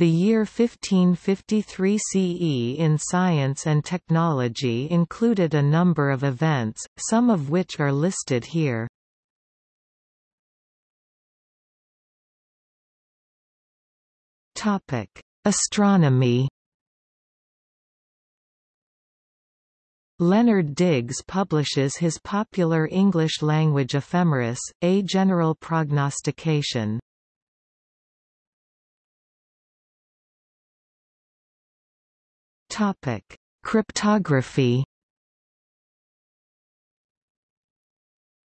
The year 1553 CE in science and technology included a number of events, some of which are listed here. Topic: Astronomy Leonard Digges publishes his popular English-language ephemeris, A General Prognostication. Topic: Cryptography.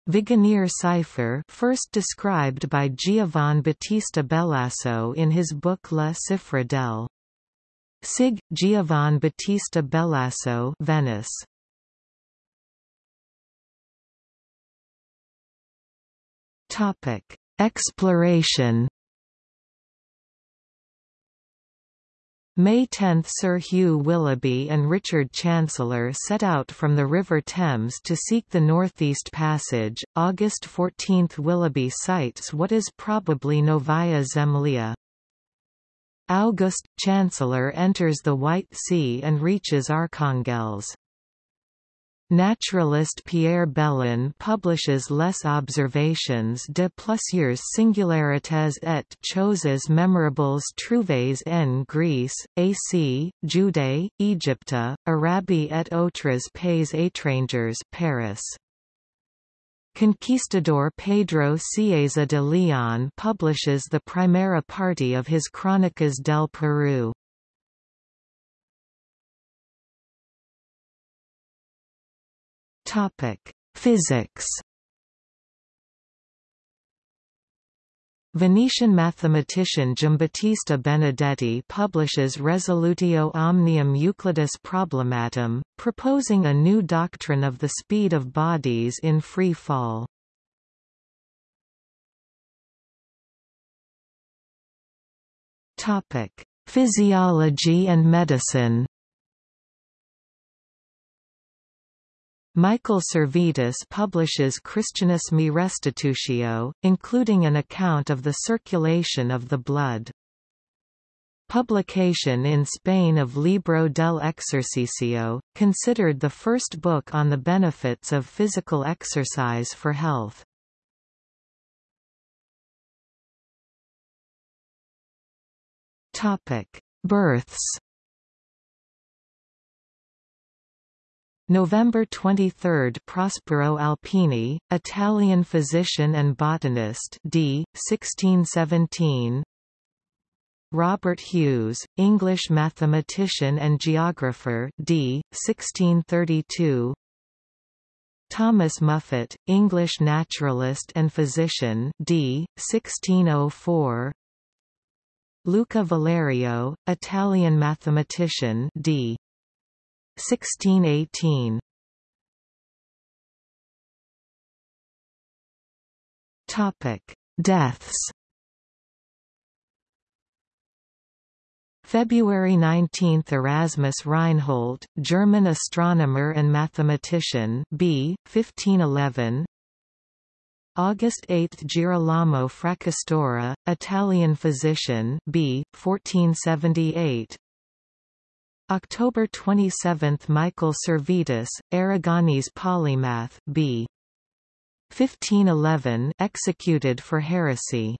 Vigenère cipher first described by Giovan Battista Bellasso in his book La Cifra del Sig. Giovan Battista Bellasso Venice. Topic: Exploration May 10 Sir Hugh Willoughby and Richard Chancellor set out from the River Thames to seek the Northeast Passage. August 14 Willoughby sights what is probably Novaya Zemlya. August, Chancellor enters the White Sea and reaches Arkhangelsk. Naturalist Pierre Belon publishes Les observations de plusieurs singularités et choses mémorables trouvées en Grèce, Asie, Judée, Égypte, Arabie et autres pays étrangers Paris. Conquistador Pedro Cieza de Leon publishes the primera parte of his Crónicas del Perú. Topic: Physics. Venetian mathematician Giambattista Benedetti publishes Resolutio omnium Euclidis Problematum, proposing a new doctrine of the speed of bodies in free fall. Topic: Physiology and medicine Michael Servetus publishes Christianismi Restitutio, including an account of the circulation of the blood. Publication in Spain of Libro del Exercicio, considered the first book on the benefits of physical exercise for health. Births November 23 – Prospero Alpini, Italian physician and botanist d. 1617 Robert Hues, English mathematician and geographer d. 1632 Thomas Muffet, English naturalist and physician d. 1604 Luca Valerio, Italian mathematician d. 1618 Topic: Deaths. February 19 – Erasmus Reinhold, German astronomer and mathematician b. 1511 August 8 – Girolamo Fracastoro, Italian physician b. 1478 October 27 – Michael Servetus, Aragonese polymath b. 1511 executed for heresy.